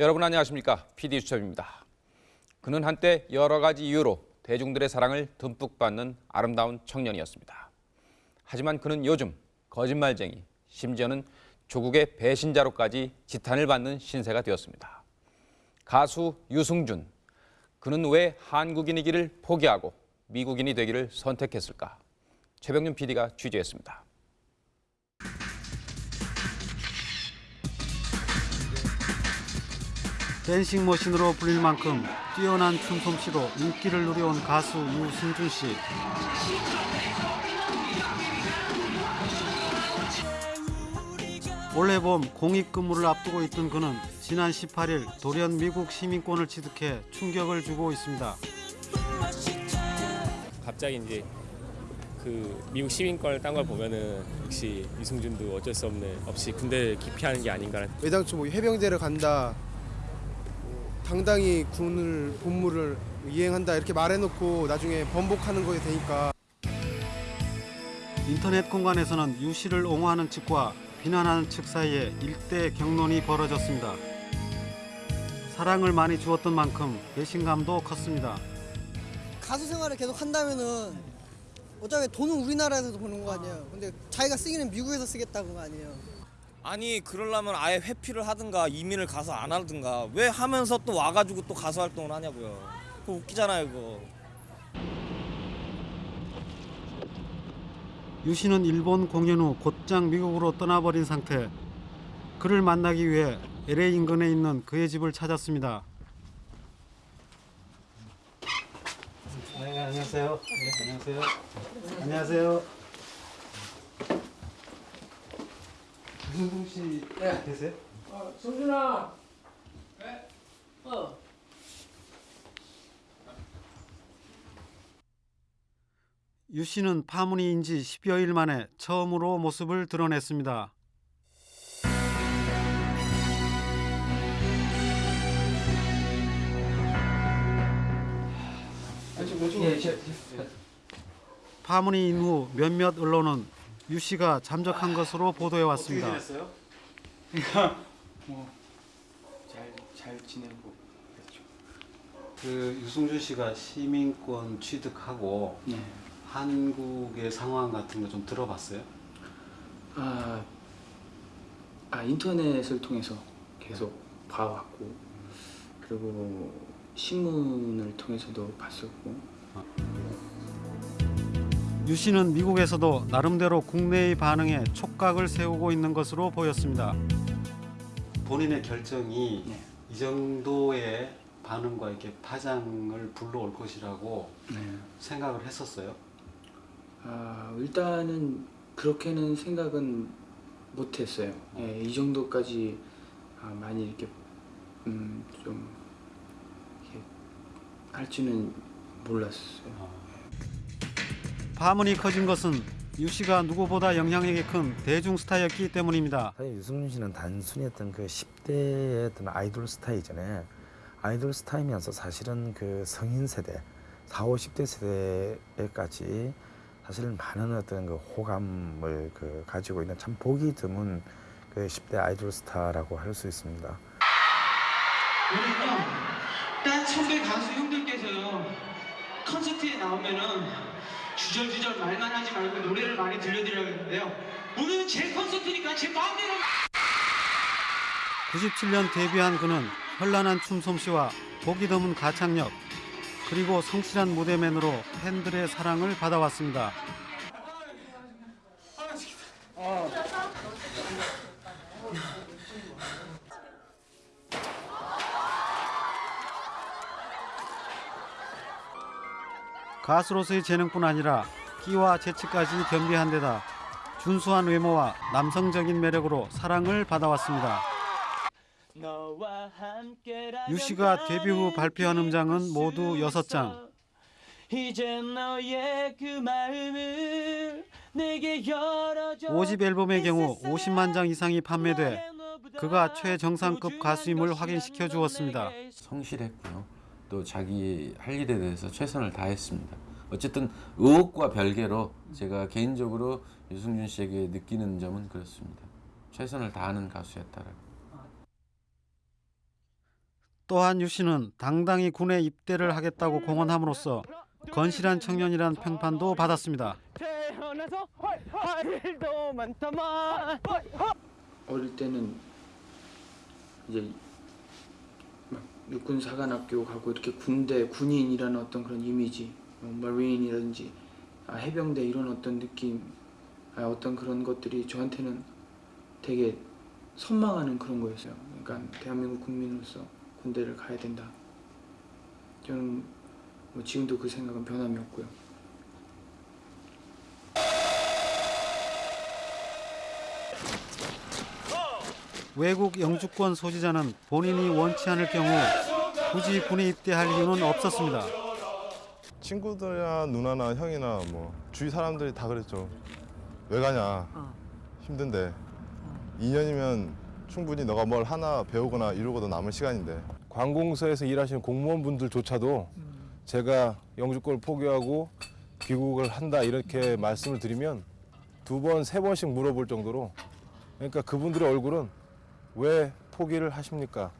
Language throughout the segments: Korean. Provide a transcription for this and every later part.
여러분 안녕하십니까? PD 수첩입니다. 그는 한때 여러 가지 이유로 대중들의 사랑을 듬뿍 받는 아름다운 청년이었습니다. 하지만 그는 요즘 거짓말쟁이, 심지어는 조국의 배신자로까지 지탄을 받는 신세가 되었습니다. 가수 유승준, 그는 왜 한국인이기를 포기하고 미국인이 되기를 선택했을까? 최병준 PD가 취재했습니다. 댄싱 머신으로 불릴 만큼 뛰어난 춤솜씨로 인기를 누려온 가수 유승준 씨. 올해 봄 공익 근무를 앞두고 있던 그는 지난 18일 돌연 미국 시민권을 취득해 충격을 주고 있습니다. 갑자기 이제 그 미국 시민권을 딴 걸 보면은 역시 유승준도 어쩔 수 없는 없이 군대 기피하는 게 아닌가 애당초 뭐 해병대를 간다, 뭐 당당히 군을 본무를 이행한다 이렇게 말해놓고 나중에 번복하는 거에 되니까 인터넷 공간에서는 유 씨를 옹호하는 측과 비난하는 측 사이에 일대 경론이 벌어졌습니다. 사랑을 많이 주었던 만큼 배신감도 컸습니다. 가수 생활을 계속 한다면은 어차피 돈은 우리나라에서 버는 거 아니에요. 근데 자기가 쓰기는 미국에서 쓰겠다는 거 아니에요. 아니 그러려면 아예 회피를 하든가 이민을 가서 안 하든가 왜 하면서 또 와가지고 또 가수 활동을 하냐고요. 그거 웃기잖아요 그거. 유 씨는 일본 공연 후 곧장 미국으로 떠나버린 상태. 그를 만나기 위해 LA 인근에 있는 그의 집을 찾았습니다. 네, 안녕하세요. 네, 안녕하세요. 안녕하세요. 유승동 씨 계세요? 유 씨는 파문이인 지 10여일 만에 처음으로 모습을 드러냈습니다. 파문이 인후 몇몇 언론은 유 씨가 잠적한 것으로 보도해 왔습니다. 잘, 잘 지내고 그랬죠. 그 유승준 씨가 시민권 취득하고 네. 한국의 상황 같은 거 좀 들어봤어요? 아, 아 인터넷을 통해서 계속 봐왔고 그리고 신문을 통해서도 봤었고 유 씨는 미국에서도 나름대로 국내의 반응에 촉각을 세우고 있는 것으로 보였습니다. 본인의 결정이 네. 이 정도의 반응과 이렇게 파장을 불러올 것이라고 네. 생각을 했었어요. 아, 일단은 그렇게는 생각은 못했어요. 예, 이 정도까지 아, 많이 이렇게 음, 좀 이렇게 할지는 몰랐어요. 파문이 커진 것은 유 씨가 누구보다 영향력이 큰 대중 스타였기 때문입니다. 사실 유승준 씨는 단순히 어떤 그 10대의 어떤 아이돌 스타이잖아요. 아이돌 스타이면서 사실은 그 성인 세대, 4, 50대 세대에까지 사실은 많은 어떤 그 호감을 그 가지고 있는 참 보기 드문 그 10대 아이돌 스타라고 할 수 있습니다. 딴 선배 가수 형들께서요 콘서트에 나오면은 주절주절 말만 하지 말고 노래를 많이 들려드려야겠는데요 오늘은 제 콘서트니까 제 마음대로 97년 데뷔한 그는 현란한 춤 솜씨와 보기 드문 가창력 그리고 성실한 무대맨으로 팬들의 사랑을 받아왔습니다. 가수로서의 재능뿐 아니라 끼와 재치까지 겸비한 데다 준수한 외모와 남성적인 매력으로 사랑을 받아왔습니다. 유 씨가 데뷔 후 발표한 음장은 모두 6장. 이제 너의 그 마음을 내게 열어줘 5집 앨범의 경우 50만 장 이상이 판매돼 그가 최정상급 가수임을 확인시켜 주었습니다. 성실했고요. 또 자기 할 일에 대해서 최선을 다했습니다. 어쨌든 의혹과 별개로 제가 개인적으로 유승준 씨에게 느끼는 점은 그렇습니다. 최선을 다하는 가수였다라고. 또한 유 씨는 당당히 군에 입대를 하겠다고 공언함으로써 건실한 청년이란 평판도 받았습니다. 태어나서 할 일도 많다만 어릴 때는 이제 막 육군 사관학교 가고 이렇게 군대 군인이라는 어떤 그런 이미지, 뭐 마린이라든지 아, 해병대 이런 어떤 느낌, 아, 어떤 그런 것들이 저한테는 되게 선망하는 그런 거였어요. 그러니까 대한민국 국민으로서 군대를 가야 된다. 저는 뭐 지금도 그 생각은 변함이 없고요. 외국 영주권 소지자는 본인이 원치 않을 경우 굳이 군에 입대할 이유는 없었습니다. 친구들이나 누나나 형이나 뭐 주위 사람들이 다 그랬죠. 왜 가냐? 힘든데. 2년이면 충분히 너가 뭘 하나 배우거나 이루고도 남은 시간인데. 관공서에서 일하시는 공무원분들조차도 제가 영주권을 포기하고 귀국을 한다 이렇게 말씀을 드리면 두 번, 세 번씩 물어볼 정도로 그러니까 그분들의 얼굴은 왜 포기를 하십니까?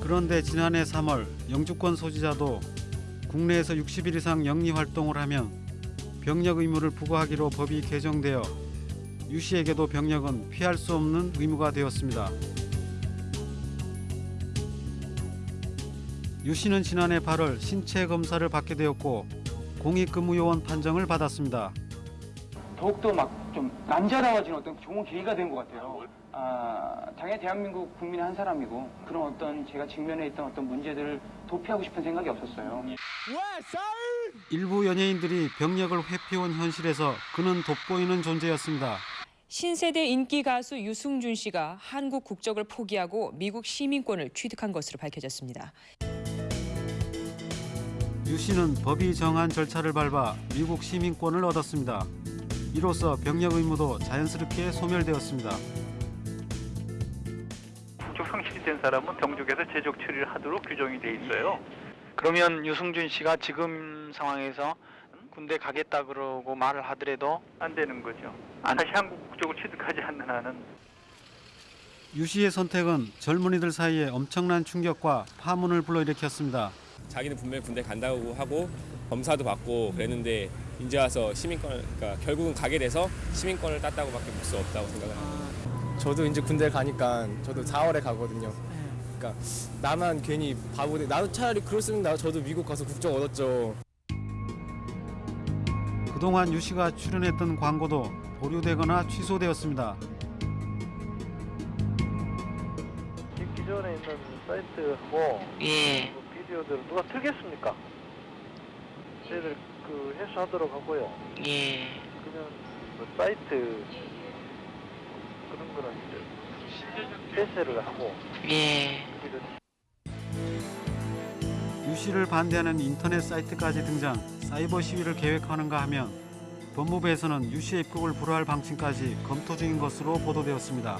그런데 지난해 3월 영주권 소지자도 국내에서 60일 이상 영리 활동을 하면 병력 의무를 부과하기로 법이 개정되어 유 씨에게도 병력은 피할 수 없는 의무가 되었습니다. 유 씨는 지난해 8월 신체 검사를 받게 되었고 공익근무요원 판정을 받았습니다. 더욱더 막 좀 남자다워지는 어떤 좋은 계기가 된 것 같아요. 아, 당연히 대한민국 국민의 한 사람이고 그런 어떤 제가 직면해 있던 어떤 문제들을 도피하고 싶은 생각이 없었어요. 일부 연예인들이 병력을 회피온 현실에서 그는 돋보이는 존재였습니다. 신세대 인기 가수 유승준 씨가 한국 국적을 포기하고 미국 시민권을 취득한 것으로 밝혀졌습니다. 유 씨는 법이 정한 절차를 밟아 미국 시민권을 얻었습니다. 이로써 병력 의무도 자연스럽게 소멸되었습니다. 국적 성실이 된 사람은 병족에서 제적 처리를 하도록 규정이 돼 있어요. 그러면 유승준 씨가 지금 상황에서 군대 가겠다 그러고 말을 하더라도 안 되는 거죠. 다시 한국 국적을 취득하지 않는 한은 유 씨의 선택은 젊은이들 사이에 엄청난 충격과 파문을 불러일으켰습니다. 자기는 분명히 군대 간다고 하고 검사도 받고 그랬는데 이제 와서 시민권을 그러니까 결국은 가게 돼서 시민권을 땄다고밖에 볼 수 없다고 생각을 합니다. 저도 이제 군대 가니까 저도 4월에 가거든요. 그러니까 나만 괜히 바보 돼. 나도 차라리 그랬으면 나 저도 미국 가서 국적 얻었죠. 그동안 유 씨가 출연했던 광고도 보류되거나 취소되었습니다. 기- 기존에 있는 사이트하고 예. 그 비디오들을 누가 틀겠습니까? 저희들 그 회수하도록 하고요. 예. 그러면 뭐 사이트 그런 거는 이제 폐쇄를 하고 예. 유 씨를 반대하는 인터넷 사이트까지 등장 사이버 시위를 계획하는가 하면 법무부에서는 유 씨의 입국을 불허할 방침까지 검토 중인 것으로 보도되었습니다.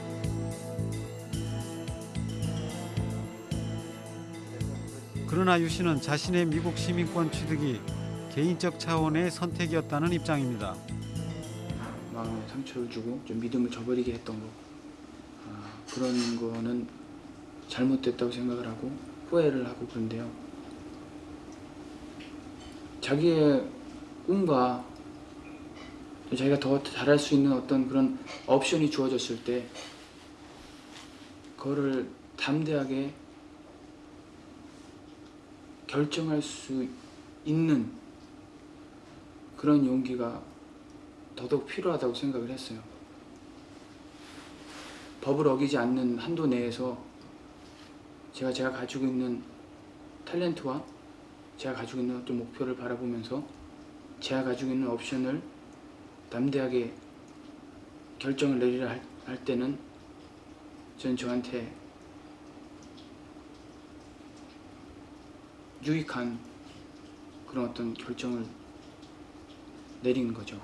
그러나 유 씨는 자신의 미국 시민권 취득이 개인적 차원의 선택이었다는 입장입니다. 마음에 상처를 주고 좀 믿음을 저버리게 했던 거 아, 그런 거는 잘못됐다고 생각을 하고 후회를 하고 그런데요 자기의 꿈과 자기가 더 잘할 수 있는 어떤 그런 옵션이 주어졌을 때 그거를 담대하게 결정할 수 있는 그런 용기가 더더욱 필요하다고 생각을 했어요. 법을 어기지 않는 한도 내에서 제가 제가 가지고 있는 탤런트와 제가 가지고 있는 어떤 목표를 바라보면서 제가 가지고 있는 옵션을 담대하게 결정을 내리라 할, 할 때는 전 저한테 유익한 그런 어떤 결정을 내린 거죠.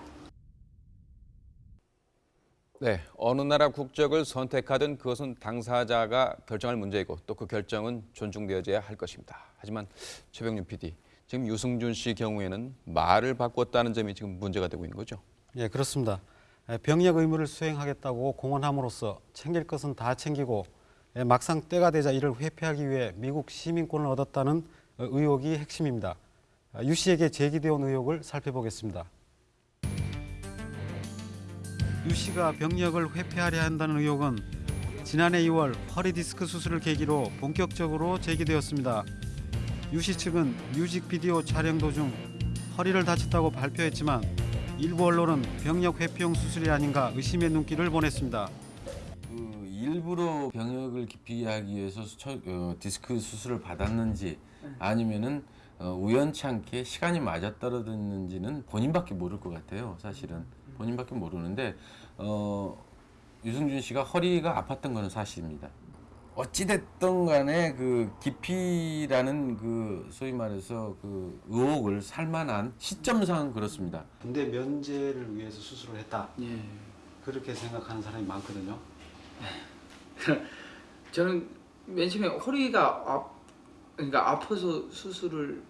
네, 어느 나라 국적을 선택하든 그것은 당사자가 결정할 문제이고 또 그 결정은 존중되어져야 할 것입니다. 하지만 최병준 PD, 지금 유승준 씨 경우에는 말을 바꿨다는 점이 지금 문제가 되고 있는 거죠. 예, 그렇습니다. 병역 의무를 수행하겠다고 공언함으로써 챙길 것은 다 챙기고 예, 막상 때가 되자 이를 회피하기 위해 미국 시민권을 얻었다는 어, 의혹이 핵심입니다. 아, 유 씨에게 제기되어 온 의혹을 살펴보겠습니다. 유 씨가 병력을 회피하려 한다는 의혹은 지난해 2월 허리 디스크 수술을 계기로 본격적으로 제기되었습니다. 유 씨 측은 뮤직비디오 촬영 도중 허리를 다쳤다고 발표했지만 일부 언론은 병력 회피용 수술이 아닌가 의심의 눈길을 보냈습니다. 그 일부러 병역을 기피하기 하기 위해서 처, 어, 디스크 수술을 받았는지 아니면은 어, 우연치 않게 시간이 맞아떨어졌는지는 본인밖에 모를 것 같아요. 사실은 본인밖에 모르는데 어, 유승준 씨가 허리가 아팠던 것은 사실입니다. 어찌됐든 간에 그 기피라는 그 소위 말해서 그 의혹을 살만한 시점상 그렇습니다. 군대 면제를 위해서 수술을 했다. 예. 그렇게 생각하는 사람이 많거든요. 저는 맨 처음에 허리가 아, 그러니까 아파서 수술을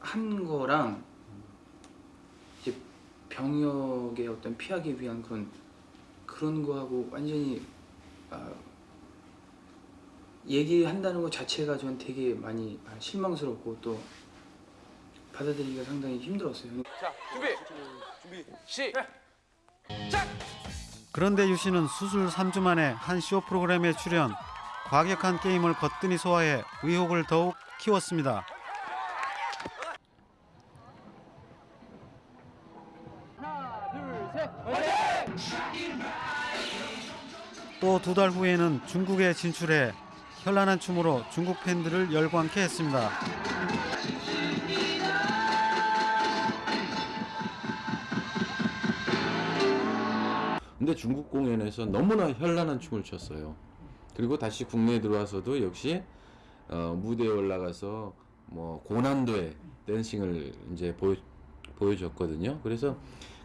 한 거랑 병역의 어떤 피하기 위한 그런 그런 거하고 완전히 아, 얘기한다는 것 자체가 저는 되게 많이 아, 실망스럽고 또 받아들이기가 상당히 힘들었어요. 자, 준비. 준비. 시. 그런데 유 씨는 수술 3주 만에 한 쇼 프로그램에 출연, 과격한 게임을 거뜬히 소화해 의혹을 더욱 키웠습니다. 또 두 달 후에는 중국에 진출해 현란한 춤으로 중국 팬들을 열광케 했습니다. 근데 중국 공연에서 너무나 현란한 춤을 췄어요. 그리고 다시 국내에 들어와서도 역시 어, 무대에 올라가서 뭐 고난도의 댄싱을 이제 보여, 보여줬거든요. 그래서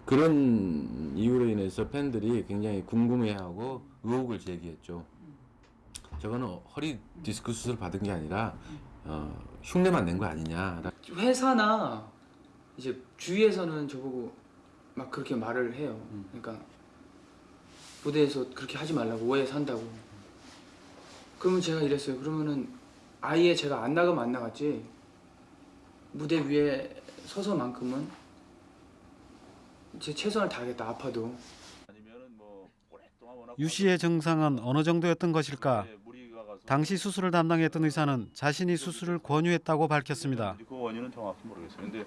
그런 이유로 인해서 팬들이 굉장히 궁금해하고 의혹을 제기했죠. 저거는 허리 디스크 수술 받은 게 아니라 어, 흉내만 낸 거 아니냐. 회사나 이제 주위에서는 저보고 막 그렇게 말을 해요. 그러니까 무대에서 그렇게 하지 말라고 오해 산다고. 그러면 제가 이랬어요. 그러면은 아예 제가 안 나가면 안 나갔지. 무대 위에 서서만큼은 제 최선을 다하겠다. 아파도. 유 씨의 증상은 어느 정도였던 것일까? 당시 수술을 담당했던 의사는 자신이 수술을 권유했다고 밝혔습니다. 그 원인은 정확히 모르겠어요. 근데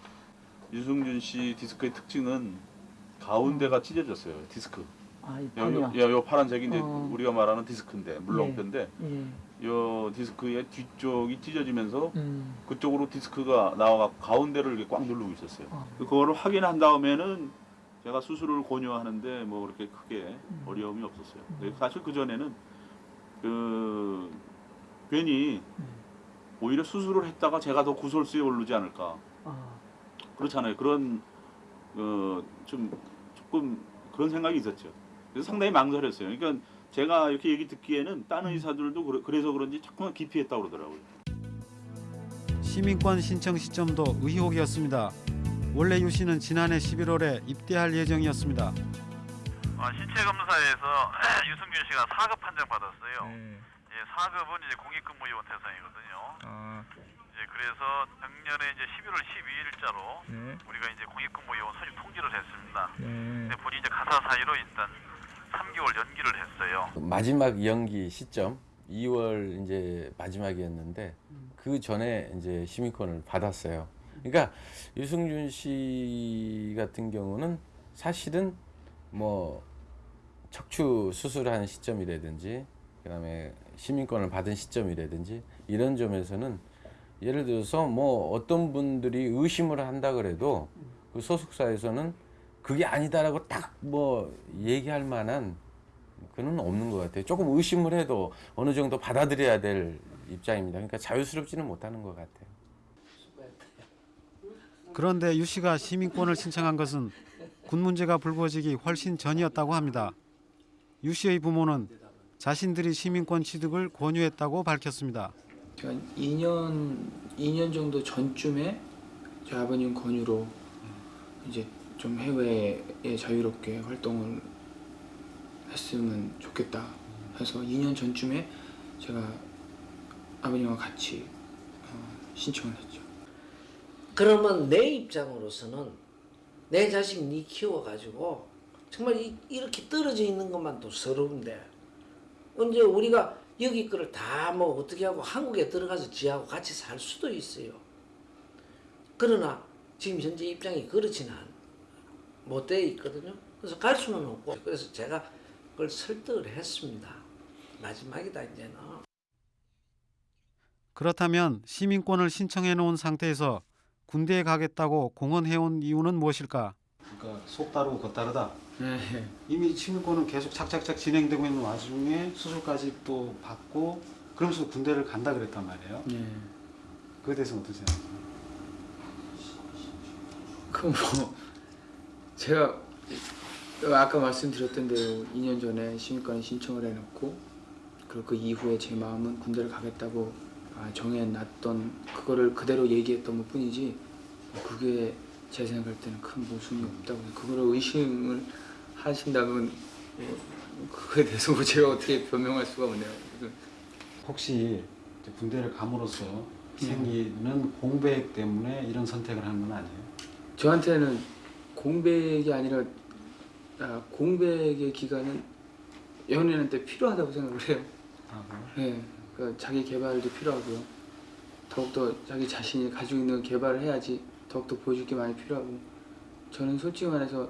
유승준 씨 디스크의 특징은 가운데가 찢어졌어요. 디스크. 아, 이 요, 파란색이 이제 어. 우리가 말하는 디스크인데 물렁뼈인데 예. 요 디스크의 뒤쪽이 찢어지면서 음. 그쪽으로 디스크가 나와가 가운데를 이렇게 꽉 누르고 있었어요. 어. 그거를 확인한 다음에는 제가 수술을 권유하는데 뭐 그렇게 크게 음. 어려움이 없었어요. 근데 사실 그 전에는 그 괜히 음. 오히려 수술을 했다가 제가 더 구설수에 오르지 않을까. 아. 그렇잖아요. 그런 어, 좀 조금 그런 생각이 있었죠. 그래서 상당히 망설였어요. 그러니까 제가 이렇게 얘기 듣기에는 다른 의사들도 그래- 그래서 그런지 자꾸만 기피했다고 그러더라고요. 시민권 신청 시점도 의혹이었습니다. 원래 유 씨는 지난해 11월에 입대할 예정이었습니다. 아, 신체 검사에서 유승균 씨가 4급 판정 받았어요. 예, 4급은 이제 공익근무 요원 대상이거든요. 이제 그래서 작년에 이제 11월 12일자로 우리가 이제 공익근무 요원 소집 통지를 했습니다. 근데 본인이 이제 가사 사유로 일단 3개월 연기를 했어요. 마지막 연기 시점 2월 이제 마지막이었는데 그 전에 이제 시민권을 받았어요. 그러니까 유승준 씨 같은 경우는 사실은 뭐 척추 수술한 시점이라든지 그다음에 시민권을 받은 시점이라든지 이런 점에서는 예를 들어서 뭐 어떤 분들이 의심을 한다 그래도 그 소속사에서는 그게 아니다라고 딱 뭐 얘기할 만한 그는 없는 것 같아요. 조금 의심을 해도 어느 정도 받아들여야 될 입장입니다. 그러니까 자유스럽지는 못하는 것 같아요. 그런데 유 씨가 시민권을 신청한 것은 군 문제가 불거지기 훨씬 전이었다고 합니다. 유 씨의 부모는 자신들이 시민권 취득을 권유했다고 밝혔습니다. 제가 2년 2년 정도 전쯤에 저희 아버님 권유로 이제 좀 해외에 자유롭게 활동을 했으면 좋겠다 해서 2년 전쯤에 제가 아버님과 같이 어, 신청을 했죠. 그러면 내 입장으로서는 내 자식 니 키워가지고 정말 이, 이렇게 떨어져 있는 것만도 서러운데 언제 우리가 여기 거를 다 뭐 어떻게 하고 한국에 들어가서 지하고 같이 살 수도 있어요. 그러나 지금 현재 입장이 그렇지는 않- 못돼 있거든요. 그래서 갈 수는 없고 그래서 제가 그걸 설득을 했습니다. 마지막이다 이제는. 그렇다면 시민권을 신청해 놓은 상태에서 군대에 가겠다고 공언해 온 이유는 무엇일까? 그러니까 속 다르고 겉 다르다. 네. 이미 시민권은 계속 착착착 진행되고 있는 와중에 수술까지 또 받고 그러면서 군대를 간다 그랬단 말이에요. 네. 그에 대해서 어떻게 생각해요? 그뭐 제가 아까 말씀드렸던 대로 2년 전에 시민권 신청을 해놓고 그리고 그 이후에 제 마음은 군대를 가겠다고 아, 정해놨던 그거를 그대로 얘기했던 것 뿐이지 그게 제 생각할 때는 큰 모순이 없다고 그거를 의심을 하신다면 뭐 그거에 대해서 뭐 제가 어떻게 변명할 수가 없네요. 혹시 군대를 감으로써 네. 생기는 공백 때문에 이런 선택을 한 건 아니에요? 저한테는 공백이 아니라 아, 공백의 기간은 연애는 때 필요하다고 생각을 해요. 네, 그러니까 자기 개발도 필요하고요. 더욱더 자기 자신이 가지고 있는 개발을 해야지 더욱더 보여줄 게 많이 필요하고 저는 솔직히 말해서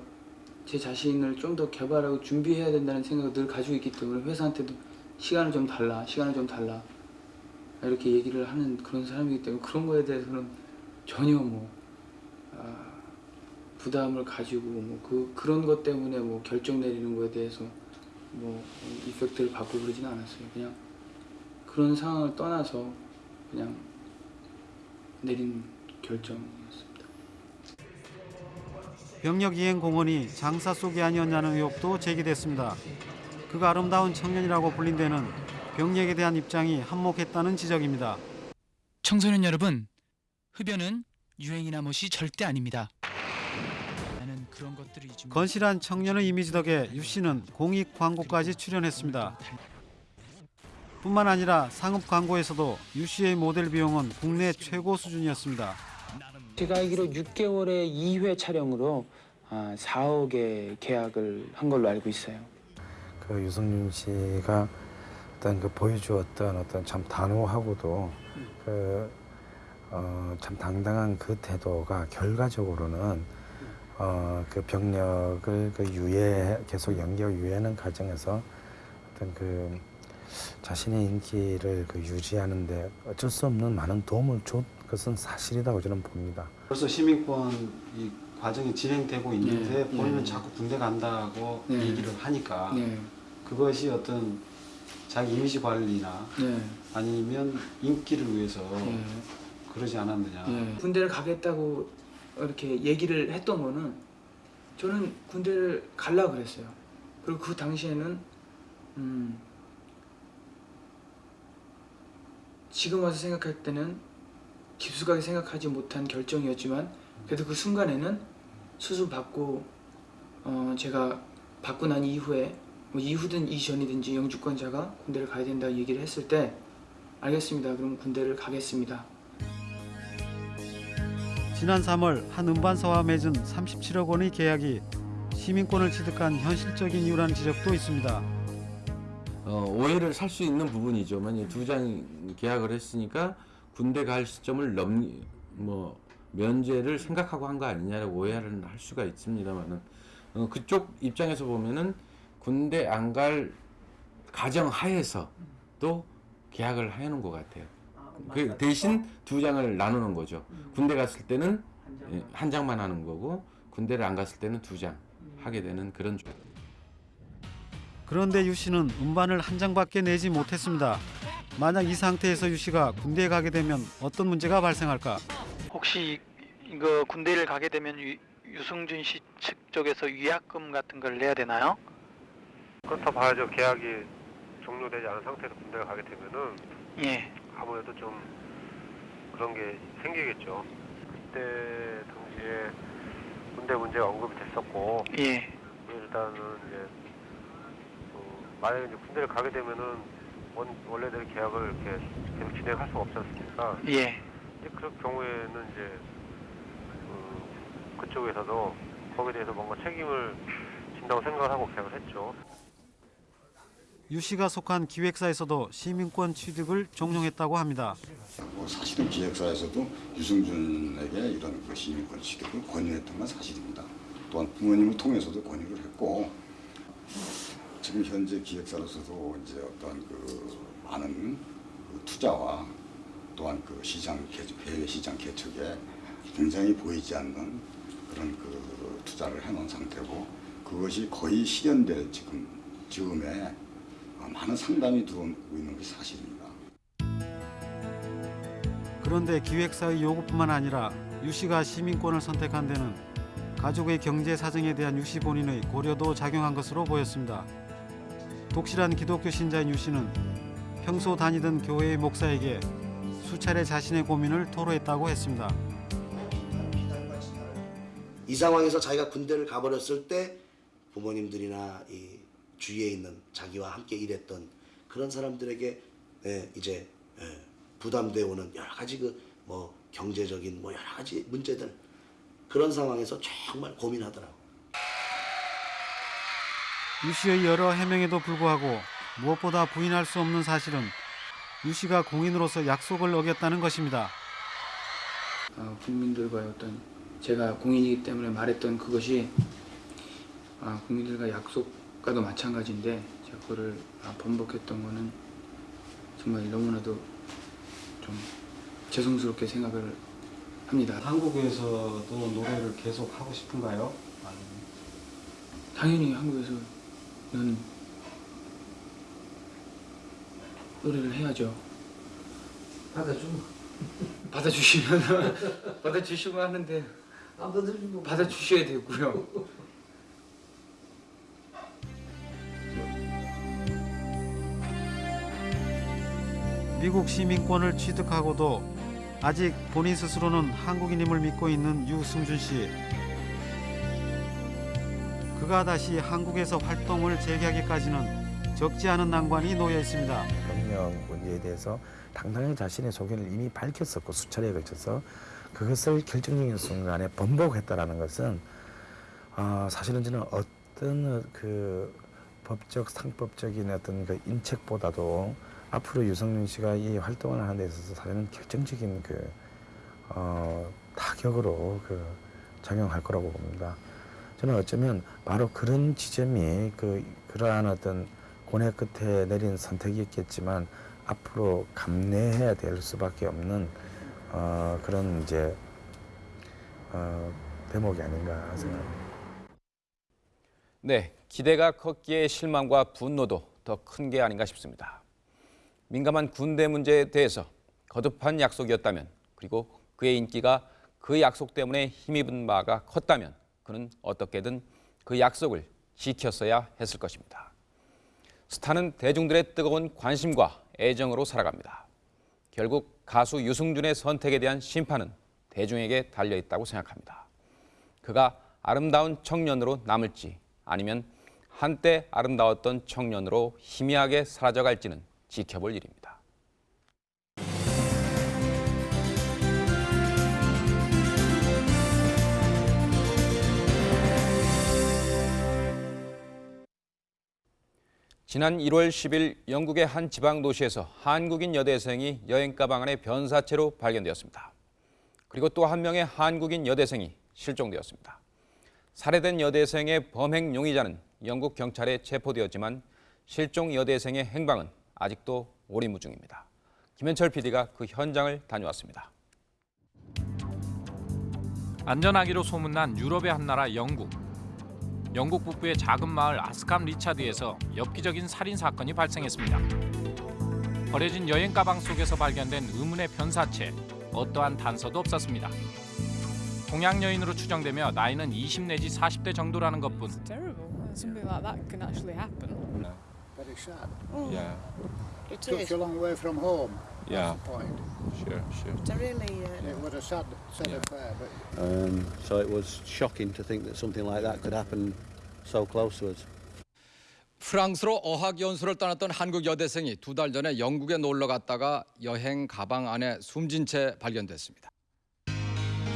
제 자신을 좀 더 개발하고 준비해야 된다는 생각을 늘 가지고 있기 때문에 회사한테도 시간을 좀 달라, 시간을 좀 달라 이렇게 얘기를 하는 그런 사람이기 때문에 그런 거에 대해서는 전혀 뭐 아, 부담을 가지고 뭐 그 그런 것 때문에 뭐 결정 내리는 거에 대해서 뭐 이펙트를 받고 그러지는 않았어요. 그냥 그런 상황을 떠나서 그냥 내린 결정이었습니다. 병력 이행 공원이 장사 속이 아니었냐는 의혹도 제기됐습니다. 그가 아름다운 청년이라고 불린 데는 병력에 대한 입장이 한몫했다는 지적입니다. 청소년 여러분, 흡연은 유행이나 못이 절대 아닙니다. 건실한 청년의 이미지 덕에 유 씨는 공익 광고까지 출연했습니다. 뿐만 아니라 상업 광고에서도 유 씨의 모델 비용은 국내 최고 수준이었습니다. 제가 알기로 6개월에 2회 촬영으로 아, 4억의 계약을 한 걸로 알고 있어요. 그 유승준 씨가 어떤 그 보여주었던 어떤 참 단호하고도 그 어, 참 당당한 그 태도가 결과적으로는 어, 그 병력을 그 유예 계속 연기하고 유예하는 과정에서 어떤 그 자신의 인기를 그 유지하는데 어쩔 수 없는 많은 도움을 준 것은 사실이라고 저는 봅니다. 벌써 시민권 이 과정이 진행되고 있는데 네, 본인은 네. 자꾸 군대 간다고 네. 얘기를 하니까 네. 그것이 어떤 자기 이미지 관리나 네. 아니면 인기를 위해서 네. 그러지 않았느냐. 예. 군대를 가겠다고 이렇게 얘기를 했던 거는 저는 군대를 갈라 그랬어요. 그리고 그 당시에는 음, 지금 와서 생각할 때는 깊숙하게 생각하지 못한 결정이었지만 그래도 그 순간에는 수술 받고 어, 제가 받고 난 이후에 뭐 이후든 이전이든지 영주권자가 군대를 가야 된다고 얘기를 했을 때 알겠습니다. 그럼 군대를 가겠습니다. 지난 3월 한 음반사와 맺은 37억 원의 계약이 시민권을 취득한 현실적인 이유라는 지적도 있습니다. 어, 오해를 살 수 있는 부분이죠. 만약 두 장 계약을 했으니까 군대 갈 시점을 넘, 뭐 면제를 생각하고 한 거 아니냐라고 오해를 할 수가 있습니다만은 어, 그쪽 입장에서 보면은 군대 안 갈 가정 하에서 또 계약을 해놓은 것 같아요. 그 대신 두 장을 나누는 거죠. 군대 갔을 때는 예, 한 장만 하는 거고 군대를 안 갔을 때는 두 장 하게 되는 그런 조. 그런데 유 씨는 음반을 한 장밖에 내지 못했습니다. 만약 이 상태에서 유 씨가 군대에 가게 되면 어떤 문제가 발생할까? 혹시 이거 군대를 가게 되면 유, 유승준 씨 측 쪽에서 위약금 같은 걸 내야 되나요? 그렇다 봐야죠. 계약이 종료되지 않은 상태에서 군대를 가게 되면은 예. 아무래도 좀 그런 게 생기겠죠. 그때 당시에 군대 문제가 언급이 됐었고 예. 일단은 이제 어, 만약에 이제 군대를 가게 되면은 원, 원래대로 계약을 이렇게 계속 진행할 수가 없지 않습니까? 예. 이제 그런 경우에는 이제 그, 그쪽에서도 거기에 대해서 뭔가 책임을 진다고 생각을 하고 계약을 했죠. 유 씨가 속한 기획사에서도 시민권 취득을 종용했다고 합니다. 뭐 사실은 기획사에서도 유승준에게 이런 그 시민권 취득을 권유했던 건 사실입니다. 또한 부모님을 통해서도 권유를 했고 지금 현재 기획사로서도 이제 어떤 그 많은 그 투자와 또한 그 시장 개척, 해외 시장 개척에 굉장히 보이지 않는 그런 그 투자를 해놓은 상태고 그것이 거의 실현될 지금 즈음에 많은 상담이 들어오고 있는 것이 사실입니다. 그런데 기획사의 요구뿐만 아니라 유 씨가 시민권을 선택한 데는 가족의 경제 사정에 대한 유 씨 본인의 고려도 작용한 것으로 보였습니다. 독실한 기독교 신자인 유 씨는 평소 다니던 교회의 목사에게 수차례 자신의 고민을 토로했다고 했습니다. 이 상황에서 자기가 군대를 가버렸을 때 부모님들이나 이 주위에 있는 자기와 함께 일했던 그런 사람들에게 예, 이제 예, 부담되어 오는 여러 가지 그 뭐 경제적인 뭐 여러 가지 문제들 그런 상황에서 정말 고민하더라고. 유 씨의 여러 해명에도 불구하고 무엇보다 부인할 수 없는 사실은 유 씨가 공인으로서 약속을 어겼다는 것입니다. 어, 국민들과의 어떤 제가 공인이기 때문에 말했던 그것이 아, 국민들과 약속과도 마찬가지인데 제가 그거를 아, 번복했던 거는 정말 너무나도 좀 죄송스럽게 생각을 합니다. 한국에서도 노래를 계속 하고 싶은가요? 당연히 한국에서 는 노래를 해야죠. 받아주면 받아주시면 받아주시면 하는데 안 받아주면 받아주셔야 되고요. 미국 시민권을 취득하고도 아직 본인 스스로는 한국인임을 믿고 있는 유승준 씨. 그가 다시 한국에서 활동을 재개하기까지는 적지 않은 난관이 놓여 있습니다. 병력 문제에 대해서 당당히 자신의 소견을 이미 밝혔었고 수차례에 걸쳐서 그것을 결정적인 순간에 번복했다라는 것은 어, 사실은 저는 어떤 그 법적 상법적인 어떤 그 인책보다도 앞으로 유성윤 씨가 이 활동을 하는 데 있어서 사실은 결정적인 그 어, 타격으로 그 작용할 거라고 봅니다. 저는 어쩌면 바로 그런 지점이 그 그러한 어떤 고뇌 끝에 내린 선택이었겠지만 앞으로 감내해야 될 수밖에 없는 어, 그런 이제 어, 대목이 아닌가 생각합니다. 네, 기대가 컸기에 실망과 분노도 더 큰 게 아닌가 싶습니다. 민감한 군대 문제에 대해서 거듭한 약속이었다면 그리고 그의 인기가 그 약속 때문에 힘입은 바가 컸다면 그는 어떻게든 그 약속을 지켰어야 했을 것입니다. 스타는 대중들의 뜨거운 관심과 애정으로 살아갑니다. 결국 가수 유승준의 선택에 대한 심판은 대중에게 달려있다고 생각합니다. 그가 아름다운 청년으로 남을지 아니면 한때 아름다웠던 청년으로 희미하게 사라져갈지는 지켜볼 일입니다. 지난 1월 10일 영국의 한 지방 도시에서 한국인 여대생이 여행 가방 안에 변사체로 발견되었습니다. 그리고 또 한 명의 한국인 여대생이 실종되었습니다. 살해된 여대생의 범행 용의자는 영국 경찰에 체포되었지만 실종 여대생의 행방은 아직도 오리무중입니다. 김현철 PD가 그 현장을 다녀왔습니다. 안전하기로 소문난 유럽의 한 나라 영국. 영국 북부의 작은 마을 아스캄 리차드에서 엽기적인 살인 사건이 발생했습니다. 버려진 여행 가방 속에서 발견된 의문의 변사체, 어떠한 단서도 없었습니다. 동양 여인으로 추정되며 나이는 20 내지 40대 정도라는 것뿐. Something like that can actually happen. Very sad. Yeah. It Took is. you a long way from home. Yeah. Point. Sure, sure. It's a really. Uh, It was a sad, sad affair, but Um, so it was shocking to think that something like that could happen so close to us. 프랑스로 어학 연수를 떠났던 한국 여대생이 두 달 전에 영국에 놀러 갔다가 여행 가방 안에 숨진 채 발견됐습니다.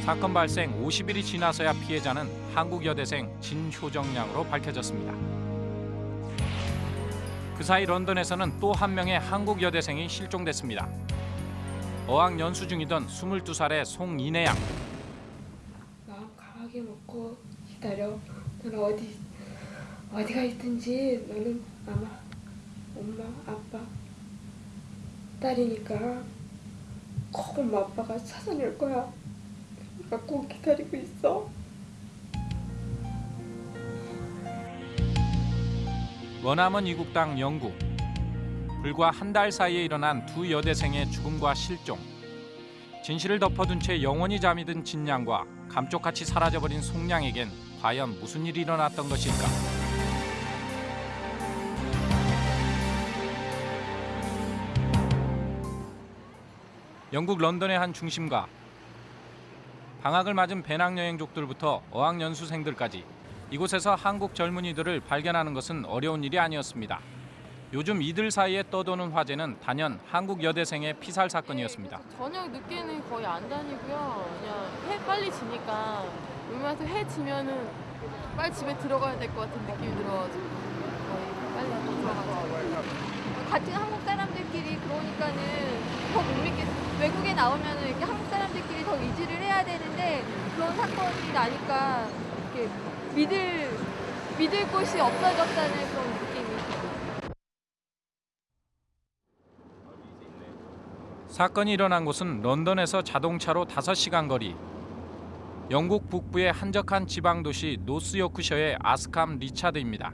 사건 발생 50일이 지나서야 피해자는 한국 여대생 진효정 양으로 밝혀졌습니다. 그 사이 런던에서는 또 한 명의 한국 여대생이 실종됐습니다. 어학 연수 중이던 22살의 송인혜 양. 마음 강하게 먹고 기다려. 너는 어디 어디가 있든지 너는 아마 엄마 아빠 딸이니까 꼭 엄마 아빠가 찾아낼 거야. 그러니까 꼭 기다리고 있어. 원하면 이국 땅 영국. 불과 한 달 사이에 일어난 두 여대생의 죽음과 실종. 진실을 덮어둔 채 영원히 잠이 든 진양과 감쪽같이 사라져버린 송양에겐 과연 무슨 일이 일어났던 것일까? 영국 런던의 한 중심가. 방학을 맞은 배낭여행족들부터 어학연수생들까지 이곳에서 한국 젊은이들을 발견하는 것은 어려운 일이 아니었습니다. 요즘 이들 사이에 떠도는 화제는 단연 한국 여대생의 피살 사건이었습니다. 저녁 늦게는 거의 안 다니고요. 그냥 해 빨리 지니까 웬만해서 해 지면은 빨리 집에 들어가야 될 것 같은 느낌이 들어가지고 빨리 들어가죠. 같은 한국 사람들끼리 그러니까는 더 못 믿겠어. 외국에 나오면은 이렇게 한국 사람들끼리 더 의지를 해야 되는데 그런 사건이 나니까 이렇게 믿을 믿을 곳이 없어졌다는 그런 느낌이. 사건이 일어난 곳은 런던에서 자동차로 5시간 거리. 영국 북부의 한적한 지방 도시 노스요크셔의 아스캄 리차드입니다.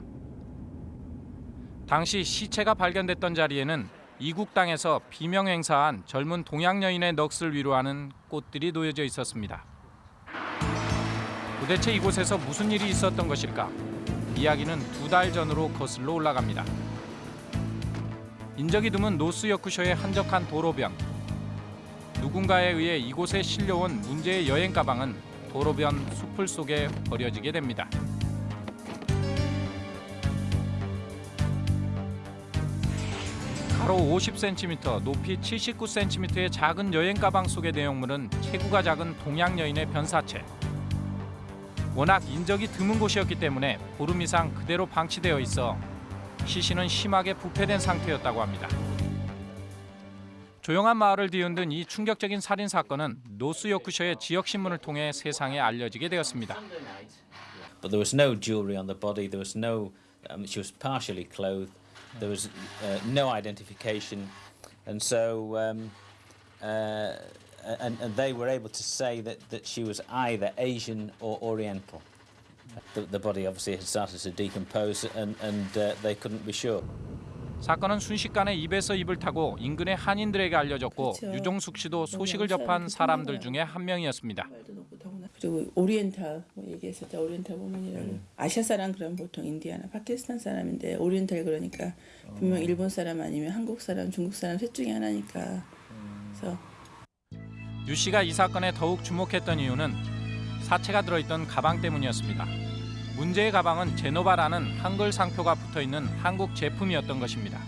당시 시체가 발견됐던 자리에는 이국 땅에서 비명 행사한 젊은 동양 여인의 넋을 위로하는 꽃들이 놓여져 있었습니다. 도대체 이곳에서 무슨 일이 있었던 것일까? 이야기는 두 달 전으로 거슬러 올라갑니다. 인적이 드문 노스요크셔의 한적한 도로변. 누군가에 의해 이곳에 실려온 문제의 여행 가방은 도로변 숲을 속에 버려지게 됩니다. 가로 50cm, 높이 79cm의 작은 여행 가방 속의 내용물은 체구가 작은 동양 여인의 변사체. 워낙 인적이 드문 곳이었기 때문에 보름 이상 그대로 방치되어 있어 시신은 심하게 부패된 상태였다고 합니다. 조용한 마을을 뒤흔든 이 충격적인 살인 사건은 노스요크셔의 지역 신문을 통해 세상에 알려지게 되었습니다. But there was no jewelry on the body. There was no. Um, she was partially clothed. There was uh, no identification, and so um, uh, and, and they were able to say that, that she was either Asian or Oriental. The, the body obviously had started to decompose, and and uh, they couldn't be sure. 사건은 순식간에 입에서 입을 타고 인근의 한인들에게 알려졌고 그렇죠. 유종숙 씨도 소식을 접한 사람들 중에 한 명이었습니다. 그리고 오리엔탈 뭐 얘기했었죠. 오리엔탈 부모님이라고. 아시아 사람 그러면 보통 인디아나 파키스탄 사람인데 오리엔탈 그러니까 분명 일본 사람 아니면 한국 사람, 중국 사람 셋 중에 하나니까. 그래서 유 씨가 이 사건에 더욱 주목했던 이유는 사체가 들어있던 가방 때문이었습니다. 문제의 가방은 제노바라는 한글 상표가 붙어 있는 한국 제품이었던 것입니다.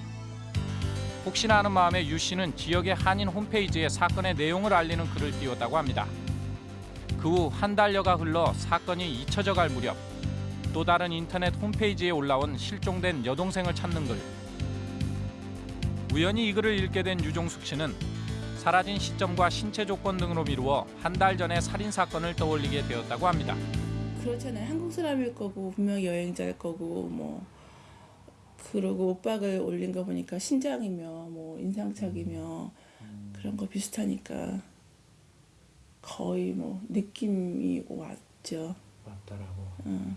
혹시나 하는 마음에 유 씨는 지역의 한인 홈페이지에 사건의 내용을 알리는 글을 띄웠다고 합니다. 그 후 한 달여가 흘러 사건이 잊혀져 갈 무렵 또 다른 인터넷 홈페이지에 올라온 실종된 여동생을 찾는 글. 우연히 이 글을 읽게 된 유종숙 씨는 사라진 시점과 신체 조건 등으로 미루어 한 달 전의 살인 사건을 떠올리게 되었다고 합니다. 그렇잖아요. 한국 사람일 거고 분명 여행자일 거고 뭐 그러고 오빠가 올린 거 보니까 신장이며 뭐 인상착이며 그런 거 비슷하니까 거의 뭐 느낌이 왔죠. 왔더라고. 응.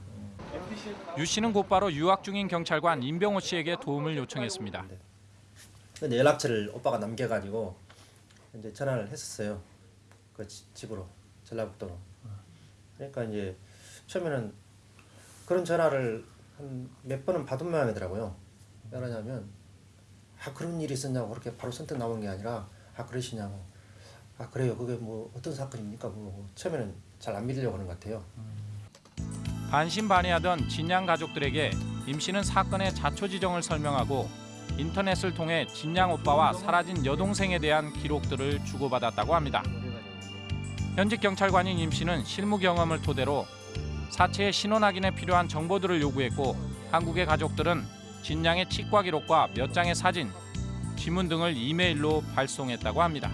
유 씨는 곧바로 유학 중인 경찰관 임병호 씨에게 도움을 요청했습니다. 근데 연락처를 오빠가 남겨가지고 이제 전화를 했었어요. 그 지- 집으로 전라북도로. 그러니까 이제 처음에는 그런 전화를 한 몇 번은 받은 모양이더라고요. 왜 그러냐면 아 그런 일이 있었냐고 그렇게 바로 선뜻 나오는 게 아니라 아 그러시냐고 아 그래요 그게 뭐 어떤 사건입니까 뭐 처음에는 잘 안 믿으려고 하는 것 같아요. 반신반의하던 진양 가족들에게 임 씨는 사건의 자초지정을 설명하고 인터넷을 통해 진양 오빠와 사라진 여동생에 대한 기록들을 주고받았다고 합니다. 현직 경찰관인 임 씨는 실무 경험을 토대로 사체의 신원 확인에 필요한 정보들을 요구했고 한국의 가족들은 진양의 치과 기록과 몇 장의 사진, 지문 등을 이메일로 발송했다고 합니다.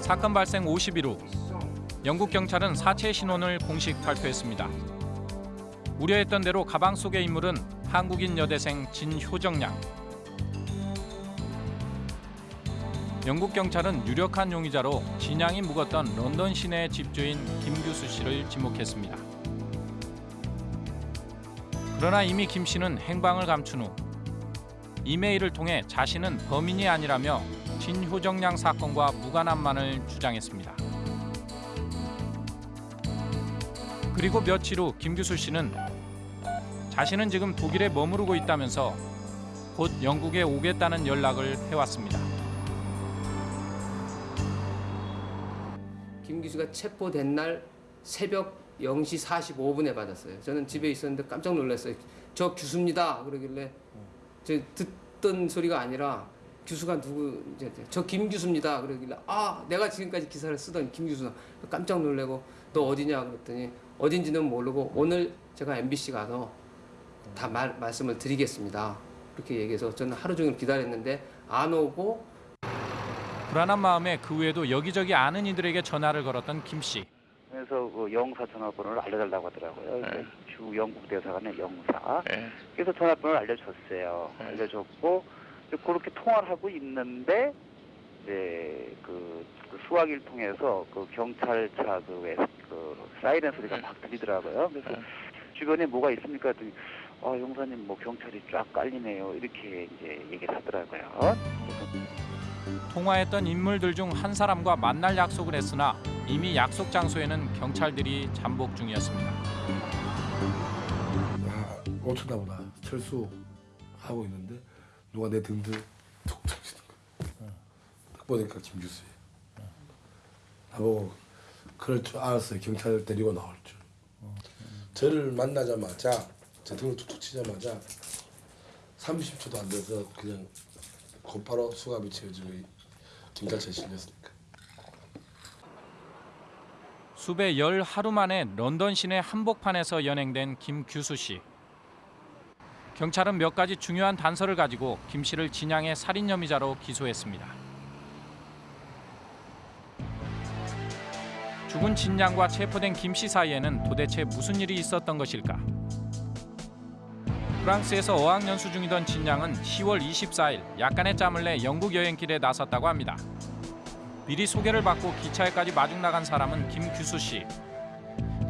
사건 발생 50일 후 영국 경찰은 사체 신원을 공식 발표했습니다. 우려했던 대로 가방 속의 인물은 한국인 여대생 진효정 양. 영국 경찰은 유력한 용의자로 진양이 묵었던 런던 시내 집주인 김규수 씨를 지목했습니다. 그러나 이미 김 씨는 행방을 감춘 후 이메일을 통해 자신은 범인이 아니라며 진효정 양 사건과 무관함만을 주장했습니다. 그리고 며칠 후 김규수 씨는 자신은 지금 독일에 머무르고 있다면서 곧 영국에 오겠다는 연락을 해왔습니다. 김기수가 체포된 날 새벽 0시 45분에 받았어요. 저는 집에 있었는데 깜짝 놀랐어요. 저 규수입니다. 그러길래 저 듣던 소리가 아니라 규수가 누구 이제 저 김규수입니다. 그러길래 아 내가 지금까지 기사를 쓰던 김규수나 깜짝 놀래고 너 어디냐 그랬더니 어딘지는 모르고 오늘 제가 MBC 가서 다 말, 말씀을 드리겠습니다. 그렇게 얘기해서 저는 하루 종일 기다렸는데 안 오고 불안한 마음에 그 외에도 여기저기 아는 이들에게 전화를 걸었던 김 씨. 그래서 그 영사 전화번호를 알려달라고 하더라고요. 그래서 주 영국 대사관의 영사. 그래서 전화번호를 알려줬어요. 알려줬고 이제 그렇게 통화를 하고 있는데 이제 그, 그 수화기를 통해서 그 경찰차 그, 왜, 그 사이렌 소리가 막 들리더라고요. 그래서 주변에 뭐가 있습니까? 했더니 아 용사님 뭐 경찰이 쫙 깔리네요. 이렇게 이제 얘기를 하더라고요. 통화했던 인물들 중 한 사람과 만날 약속을 했으나 이미 약속 장소에는 경찰들이 잠복 중이었습니다. 아, 5초 나보다 철수 하고 있는데 누가 내 등등 툭 쳐지는 거야. 딱 보니까 김규수예요. 나보고 그럴 줄 알았어요. 경찰 데리고 나올 줄. 저를 만나자마자 제 등을 툭툭 치자마자 30초도 안 돼서 그냥 곧바로 수갑이 채워지고 경찰차에 실렸으니까. 수배 열 하루 만에 런던 시내 한복판에서 연행된 김규수 씨. 경찰은 몇 가지 중요한 단서를 가지고 김 씨를 진양의 살인 혐의자로 기소했습니다. 죽은 진양과 체포된 김씨 사이에는 도대체 무슨 일이 있었던 것일까? 프랑스에서 어학연수 중이던 진양은 10월 24일 약간의 짬을 내 영국 여행길에 나섰다고 합니다. 미리 소개를 받고 기차에까지 마중 나간 사람은 김규수 씨.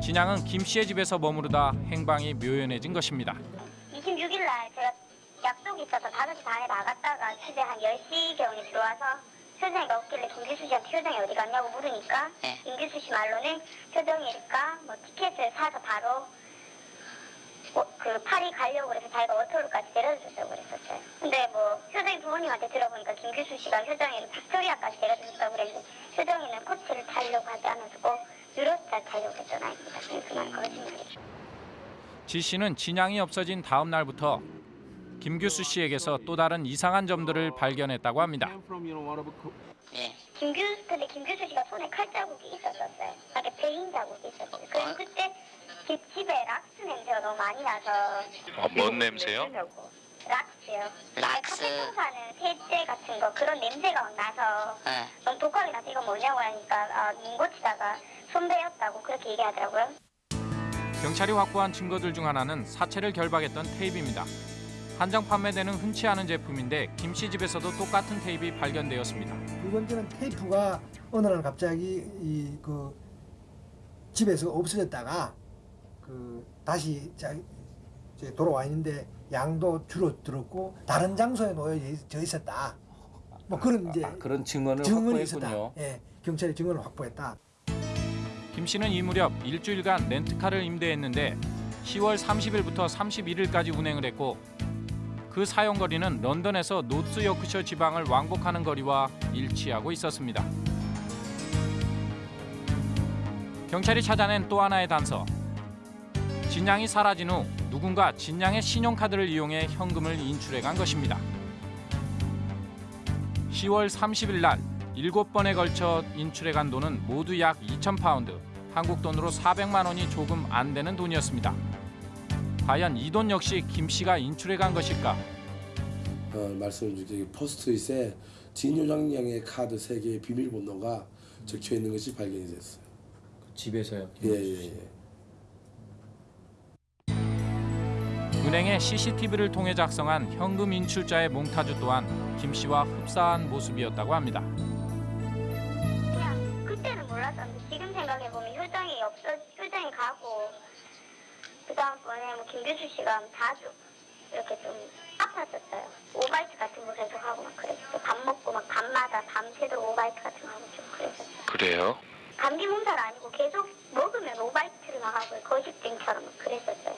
진양은 김 씨의 집에서 머무르다 행방이 묘연해진 것입니다. 26일 날 제가 약속이 있어서 5시 반에 나갔다가 집에 한 10시경에 들어와서 효정이가 김규수 씨한테 효정이 어디 갔냐고 물으니까 김규수 씨 말로는 효정이일까 뭐 티켓을 사서 바로 어, 그 파리 가려고 그래서 자기가 워터루까지 데려줬다고 그랬었어요. 근데 뭐 효정이 부모님한테 들어보니까 김규수 씨가 효정이를 빅토리아까지 데려줬다고 그랬는데 효정이는 코치를 타려고 하지 않았고 유로스타 타려고 했잖아요. 그건 거짓말이죠. 지 씨는 진양이 없어진 다음 날부터 김규수 씨에게서 또 다른 이상한 점들을 발견했다고 합니다. 김규 근데 김규수 씨가 손에 칼 자국이 있었었어요. 이렇게 베인 자국이 있었어요. 그래서 그때 집 집에 락스 냄새가 너무 많이 나서 어, 뭔 냄새요? 락스요. 락스. 카페통사는 세제 같은 거 그런 냄새가 막 나서 너무 독하게 나서 이거 뭐냐고 하니까 아, 눈 고치다가 손배였다고 그렇게 얘기하더라고요. 경찰이 확보한 증거들 중 하나는 사체를 결박했던 테이프입니다. 한정 판매되는 흔치 않은 제품인데 김씨 집에서도 똑같은 테이프가 발견되었습니다. 두 번째는 테이프가 어느 날 갑자기 이 그 집에서 없어졌다가 그 다시 자, 이제 돌아와 있는데 양도 줄어들었고 다른 장소에 놓여져 있었다. 뭐 그런 이제 그런 증언을 증언이 확보했군요. 있었다. 예, 경찰이 증언을 확보했다. 김 씨는 이 무렵 일주일간 렌트카를 임대했는데 10월 30일부터 31일까지 운행을 했고 그 사용 거리는 런던에서 노스 요크셔 지방을 왕복하는 거리와 일치하고 있었습니다. 경찰이 찾아낸 또 하나의 단서. 진양이 사라진 후 누군가 진양의 신용카드를 이용해 현금을 인출해 간 것입니다. 10월 30일 날 7번에 걸쳐 인출해 간 돈은 모두 약 2천 파운드, 한국 돈으로 400만 원이 조금 안 되는 돈이었습니다. 과연 이 돈 역시 김 씨가 인출해 간 것일까? 어, 말씀을 드리기 포스트잇에 진요장량의 카드 3개의 비밀번호가 적혀 있는 것이 발견이 됐어요. 집에서요? 예 예 예. 은행의 CCTV를 통해 작성한 현금 인출자의 몽타주 또한 김 씨와 흡사한 모습이었다고 합니다. 그 다음번에 뭐 김규수 씨가 자주 이렇게 좀 아팠었어요. 오바이트 같은 거 계속 하고 막 그랬어. 밥 먹고 막 밤마다 밤새도록 오바이트 같은 거 하고 좀 그랬었어요. 그래요? 감기 몸살 아니고 계속 먹으면 오바이트를 막 하고 거식증처럼 막 그랬었어요.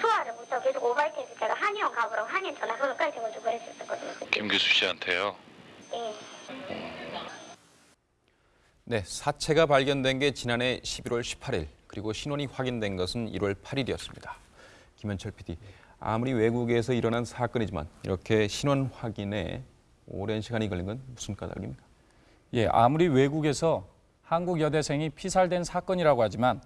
소화를 못하고 계속 오바이트해서 제가 한의원 가보라고 한의원 전화 번호까지 적어주고 그랬었거든요. 김규수 씨한테요? 예. 네, 사체가 발견된 게 지난해 11월 18일 그리고 신원이 확인된 것은 1월 8일이었습니다. 김현철 PD, 아무리 외국에서 일어난 사건이지만 이렇게 신원 확인에 오랜 시간이 걸린 건 무슨 까닭입니까? 예, 아무리 외국에서 한국 여대생이 피살된 사건이라고 하지만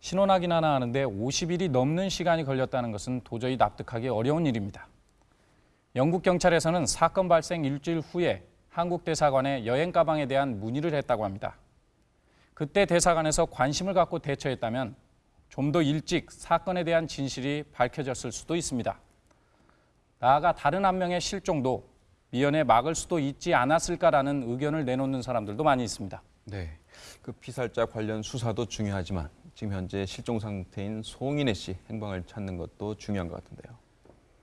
신원 확인 하나 하는데 50일이 넘는 시간이 걸렸다는 것은 도저히 납득하기 어려운 일입니다. 영국 경찰에서는 사건 발생 일주일 후에 한국 대사관에 여행 가방에 대한 문의를 했다고 합니다. 그때 대사관에서 관심을 갖고 대처했다면 좀 더 일찍 사건에 대한 진실이 밝혀졌을 수도 있습니다. 나아가 다른 한 명의 실종도 미연에 막을 수도 있지 않았을까라는 의견을 내놓는 사람들도 많이 있습니다. 네, 그 피살자 관련 수사도 중요하지만 지금 현재 실종 상태인 송인혜 씨 행방을 찾는 것도 중요한 것 같은데요.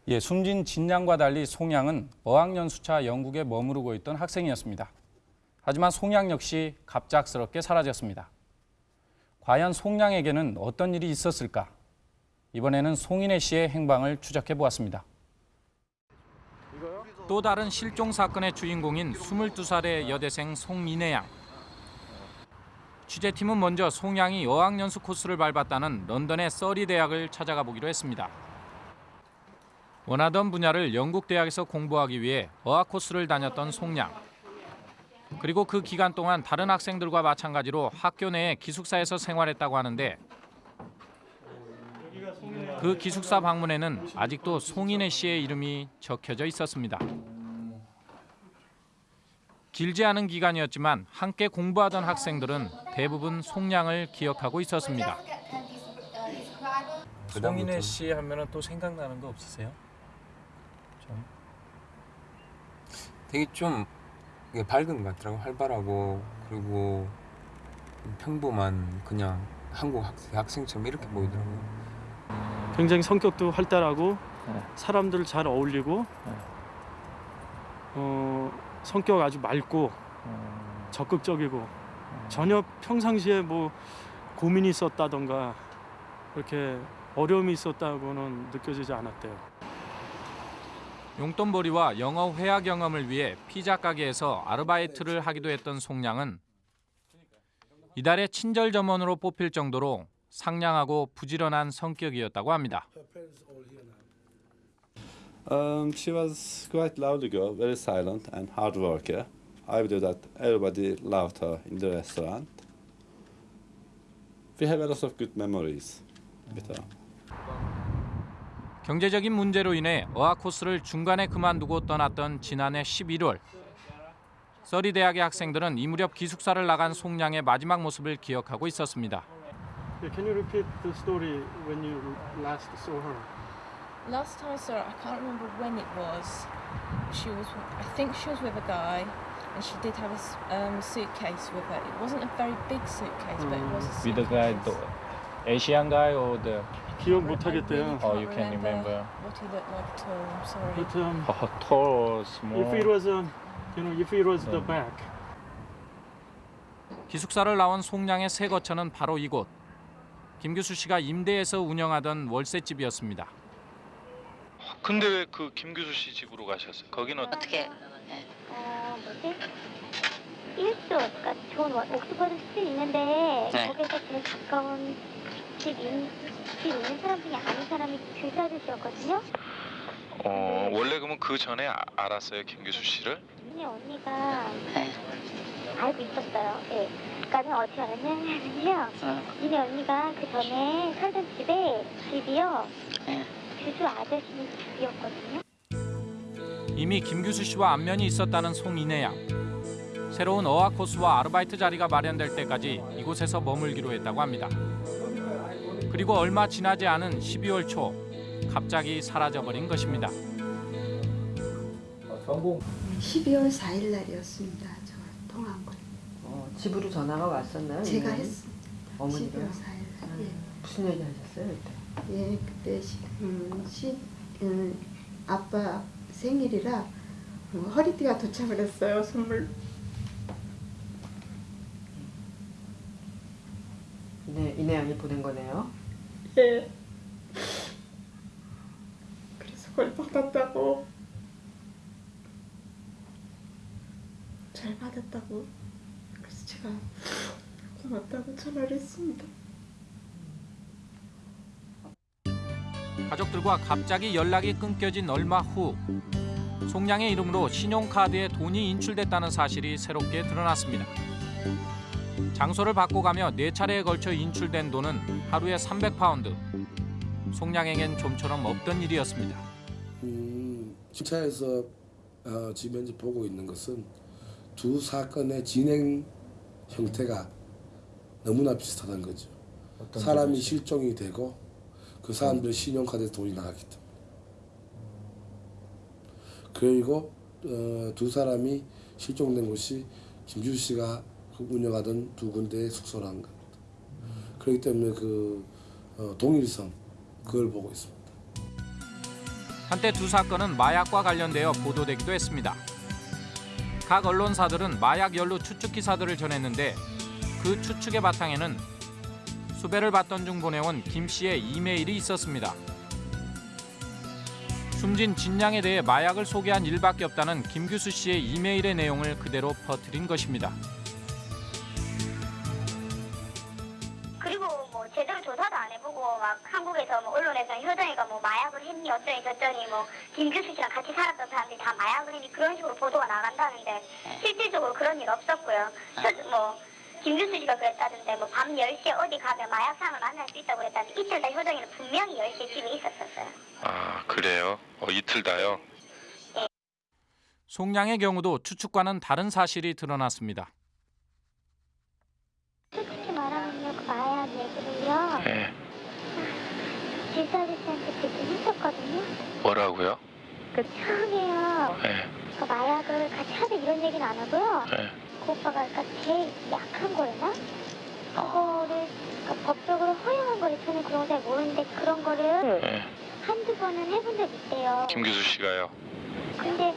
예, 숨진 진양과 달리 송양은 어학연수차 영국에 머무르고 있던 학생이었습니다. 하지만 송양 역시 갑작스럽게 사라졌습니다. 과연 송양에게는 어떤 일이 있었을까? 이번에는 송인혜 씨의 행방을 추적해 보았습니다. 또 다른 실종 사건의 주인공인 22살의 여대생 송인혜 양. 취재팀은 먼저 송양이 어학연수 코스를 밟았다는 런던의 서리 대학을 찾아가 보기로 했습니다. 원하던 분야를 영국 대학에서 공부하기 위해 어학 코스를 다녔던 송양. 그리고 그 기간 동안 다른 학생들과 마찬가지로 학교 내에 기숙사에서 생활했다고 하는데 그 기숙사 방문에는 아직도 송인혜 씨의 이름이 적혀져 있었습니다. 길지 않은 기간이었지만 함께 공부하던 학생들은 대부분 송양을 기억하고 있었습니다. 송인혜 씨 하면은 또 생각나는 거 없으세요? 좀. 되게 좀 밝은 것 같더라고 활발하고. 그리고 평범한 그냥 한국 학생, 학생처럼 이렇게 보이더라고요. 굉장히 성격도 활달하고 사람들 잘 어울리고 어, 성격 아주 맑고 적극적이고 전혀 평상시에 뭐 고민이 있었다던가 그렇게 어려움이 있었다고는 느껴지지 않았대요. 용돈벌이와 영어 회화 경험을 위해 피자 가게에서 아르바이트를 하기도 했던 송양은 이달의 친절 점원으로 뽑힐 정도로 상냥하고 부지런한 성격이었다고 합니다. Um, she was quite lovely girl, very silent and hard worker. I believe that everybody loved her in the restaurant. We have a lot of good memories with her. 경제적인 문제로 인해 어학 코스를 중간에 그만두고 떠났던 지난해 11월 서리 대학의 학생들은 이 무렵 기숙사를 나간 송양의 마지막 모습을 기억하고 있었습니다. Can you repeat the story when you last saw her? Last time I saw her, I can't remember when it was. She was, I think she was with a guy, and she did have a um, suitcase with her. It wasn't a very big suitcase, but it was a With the suitcase. guy, the Asian guy or the 기억 못 하겠대요. Oh, you can remember. what he looked like at all. Sorry. But um, Oh, tall or small. if it was um, you know, if it was the back, 기숙사를 나온 송양의 새 거처는 바로 이곳. 김규수 씨가 임대해서 운영하던 월세집이었습니다. 근데 왜 그 김규수 씨 집으로 가셨어요? 거기는 어떻게? 어 뭐지? 일도 그러니까 좋은 스트리 있는데 네. 거기서 제일 가까운 집, 인, 집 있는 사람 중에 아는 사람이 규수 아저씨였거든요. 어 원래 그러면 그 전에 아- 알았어요 김규수 씨를? 근데 언니가 알고 있었어요. 예. 그러니까는 어떻게 알았냐면요. 니네 언니가 그 전에 살던 집에 집이요. 규수 아저씨 집이었거든요. 이미 김규수 씨와 안면이 있었다는 송인혜 양. 새로운 어학 코스와 아르바이트 자리가 마련될 때까지 이곳에서 머물기로 했다고 합니다. 그리고 얼마 지나지 않은 12월 초 갑자기 사라져버린 것입니다. 전공 12월 4일 날이었습니다. 저 통화한 거. 어, 집으로 전화가 왔었나요? 제가? 했습니다. 어머니가 12월 4일 날. 예. 무슨 얘기 하셨어요 그때? 예, 그때 시, 음, 시, 음, 아빠 생일이라 어, 허리띠가 도착을 했어요. 선물. 이내 이내 양이 보낸 거네요. 예. 그래서 그걸 받았다고. 잘 받았다고. 그래서 제가 고맙다고 전화를 했습니다. 가족들과 갑자기 연락이 끊겨진 얼마 후 송량의 이름으로 신용카드에 돈이 인출됐다는 사실이 새롭게 드러났습니다. 장소를 바꿔가며 네 차례에 걸쳐 인출된 돈은 하루에 300파운드. 송량에겐 좀처럼 없던 일이었습니다. 음, 시차에서 어, 지금 현재 보고 있는 것은 두 사건의 진행 형태가 너무나 비슷하다는 거죠. 사람이 점에서요? 실종이 되고 그 사람들의 신용카드에 돈이 나갔기 때문에. 그리고 어, 두 사람이 실종된 곳이 김주 씨가 그 운영하던 두 군데의 숙소라는 겁니다. 그렇기 때문에 그 어, 동일성 그걸 보고 있습니다. 한때 두 사건은 마약과 관련되어 보도되기도 했습니다. 각 언론사들은 마약 연루 추측 기사들을 전했는데 그 추측의 바탕에는 수배를 받던 중 보내온 김 씨의 이메일이 있었습니다. 숨진 진양에 대해 마약을 소개한 일밖에 없다는 김규수 씨의 이메일의 내용을 그대로 퍼뜨린 것입니다. 제대로 조사도 안 해보고 막 한국에서 뭐 언론에서 효정이가 뭐 마약을 했니 어쩌니 저쩌니 뭐 김 규수 씨랑 같이 살았던 사람들이 다 마약을 했니 그런 식으로 보도가 나간다는데 실질적으로 그런 일 없었고요. 저, 뭐 김규수 씨가 그랬다던데 뭐 밤 10시에 어디 가면 마약상을 만날 수 있다고 그랬다는데 이틀 다 효정이는 분명히 10시에 집에 있었었어요. 아 그래요? 어, 이틀 다요? 송량의 경우도 추측과는 다른 사실이 드러났습니다. 뭐라고요? 그 처음에요 네. 그 마약을 같이 하자 이런 얘기는 안 하고요. 네. 그 오빠가 그러니까 제일 약한 거였나? 그거를 그러니까 법적으로 허용한 거를 저는 그런 거 잘 모르는데 그런 거를 네. 한두 번은 해본 적 있대요. 김규수 씨가요? 근데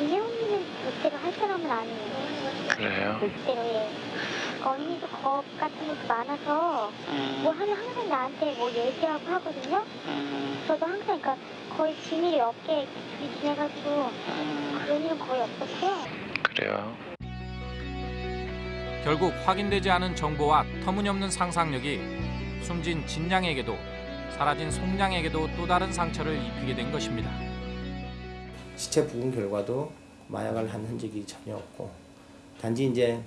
이혜원이는 절대로 할 사람은 아니에요. 그래요? 절대로 예. 언니도 겁 같은 것도 많아서 뭐 하면 항상 나한테 뭐 얘기하고 하거든요. 저도 항상 그러니까 거의 비밀이 없게 둘이 지내가지고 그런 일은 거의 없었고요. 그래요? 결국 확인되지 않은 정보와 터무니없는 상상력이 숨진 진양에게도 사라진 송양에게도 또 다른 상처를 입히게 된 것입니다. 시체 부분 결과도 마약을 한 흔적이 전혀 없고 단지 이제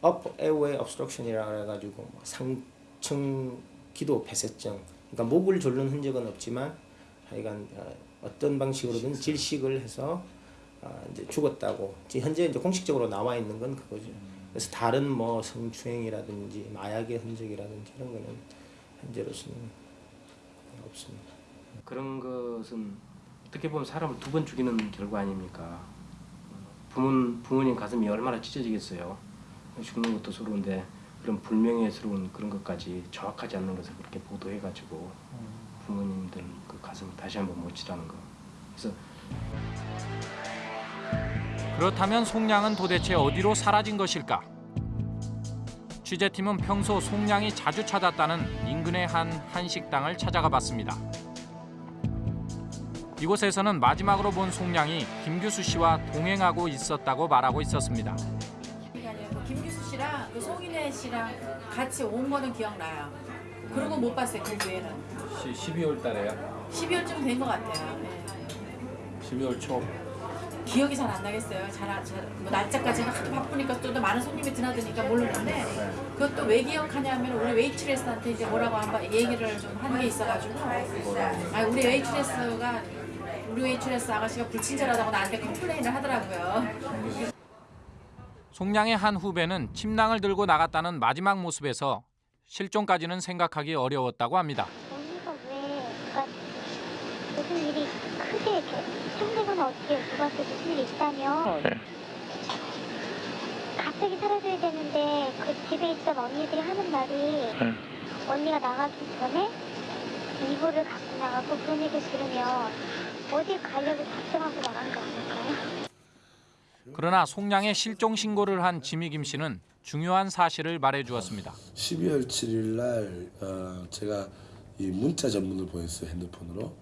그업 에어웨이 obstruction이라 해가지고 뭐 상층 기도 폐쇄증 그러니까 목을 졸는 흔적은 없지만 하여간 어, 어떤 방식으로든 질식을 해서 어, 이제 죽었다고 현재 이제 공식적으로 나와 있는 건 그거죠. 그래서 다른 뭐 성추행이라든지 마약의 흔적이라든지 이런 거는 현재로서는 없습니다. 그런 것은 어떻게 보면 사람을 두 번 죽이는 결과 아닙니까? 부모, 부모님 가슴이 얼마나 찢어지겠어요. 죽는 것도 서러운데 그런 불명예스러운 그런 것까지 정확하지 않는 것을 그렇게 보도해가지고 부모님들 그 가슴 다시 한번 못 치라는 거. 그래서 그렇다면 송량은 도대체 어디로 사라진 것일까? 취재팀은 평소 송량이 자주 찾았다는 인근의 한 한식당을 찾아가 봤습니다. 이곳에서는 마지막으로 본 송량이 김규수 씨와 동행하고 있었다고 말하고 있었습니다. 그 김규수 씨랑 그 송인혜 씨랑 같이 온 거는 기억나요. 그리고 못 봤어요 그 뒤에는. 12월 달에요. 12월쯤 된 것 같아요. 네. 12월 초. 기억이 잘 안 나겠어요. 잘, 안- 잘, 뭐 날짜까지는 하도 바쁘니까 또 많은 손님이 드나드니까 모르는데 그것도 왜 기억하냐면 우리 웨이트레스한테 이제 뭐라고 한번 얘기를 좀 한 게 있어가지고 아 우리 웨이트레스가 우리 웨이트레스 아가씨가 불친절하다고 나한테 complain을 하더라고요. 송량의 한 후배는 침낭을 들고 나갔다는 마지막 모습에서 실종까지는 생각하기 어려웠다고 합니다. 언니가 왜 무슨 일이 크게 이렇게 형되거나 어떻게 누구한테 무슨 일이 있다면 갑자기 사라져야 되는데 그 집에 있던 언니들이 하는 말이 언니가 나가기 전에 이불을 갖고 나가고 그런 얘기 들으면 어디 가려고 작정하고 나간 거 아닐까요? 그러나 송량의 실종 신고를 한 지미 김 씨는 중요한 사실을 말해주었습니다. 12월 7일 날 어, 제가 이 문자 전문을 보냈어요 핸드폰으로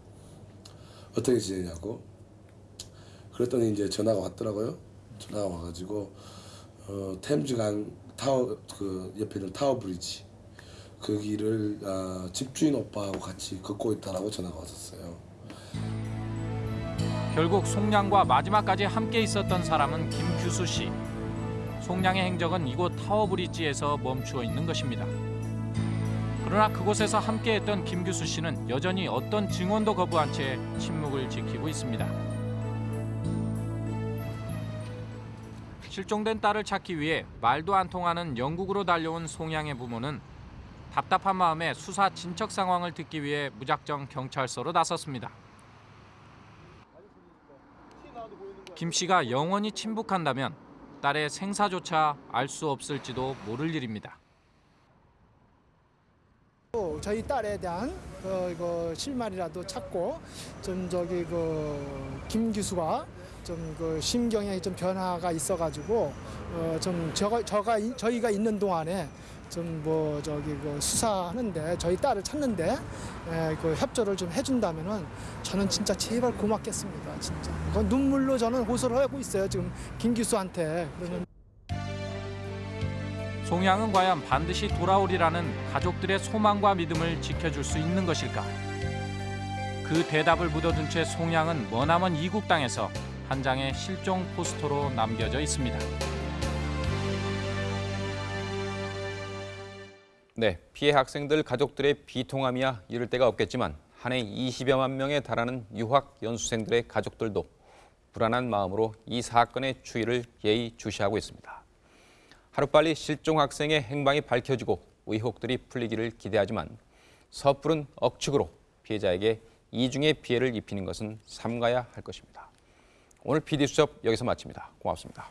어떻게 지내냐고 그랬더니 이제 전화가 왔더라고요 전화가 와가지고 어, 템즈강 타워 그 옆에 있는 타워 브리지 그 길을 어, 집주인 오빠하고 같이 걷고 있다라고 전화가 왔었어요. 결국 송량과 마지막까지 함께 있었던 사람은 김규수 씨. 송량의 행적은 이곳 타워브리지에서 멈추어 있는 것입니다. 그러나 그곳에서 함께했던 김규수 씨는 여전히 어떤 증언도 거부한 채 침묵을 지키고 있습니다. 실종된 딸을 찾기 위해 말도 안 통하는 영국으로 달려온 송양의 부모는 답답한 마음에 수사 진척 상황을 듣기 위해 무작정 경찰서로 나섰습니다. 김 씨가 영원히 침묵한다면 딸의 생사조차 알 수 없을지도 모를 일입니다. 저희 딸에 대한 그 이거 실마리라도 찾고 좀 저기 그 김기수가 좀 그 심경에 좀 변화가 있어가지고 어 좀 저가 저가 이- 저희가 있는 동안에 좀 뭐 저기 그 수사하는데 저희 딸을 찾는데 에, 그 협조를 좀 해준다면은 저는 진짜 제발 고맙겠습니다 진짜 눈물로 저는 호소를 하고 있어요 지금 김기수한테 그러면. 송양은 과연 반드시 돌아오리라는 가족들의 소망과 믿음을 지켜줄 수 있는 것일까? 그 대답을 묻어둔 채 송양은 머나먼 이국 땅에서 한 장의 실종 포스터로 남겨져 있습니다. 네, 피해 학생들 가족들의 비통함이야 이를 데가 없겠지만 한 해 20여만 명에 달하는 유학 연수생들의 가족들도 불안한 마음으로 이 사건의 추이를 예의주시하고 있습니다. 하루빨리 실종 학생의 행방이 밝혀지고 의혹들이 풀리기를 기대하지만 섣부른 억측으로 피해자에게 이중의 피해를 입히는 것은 삼가야 할 것입니다. 오늘 PD수첩 여기서 마칩니다. 고맙습니다.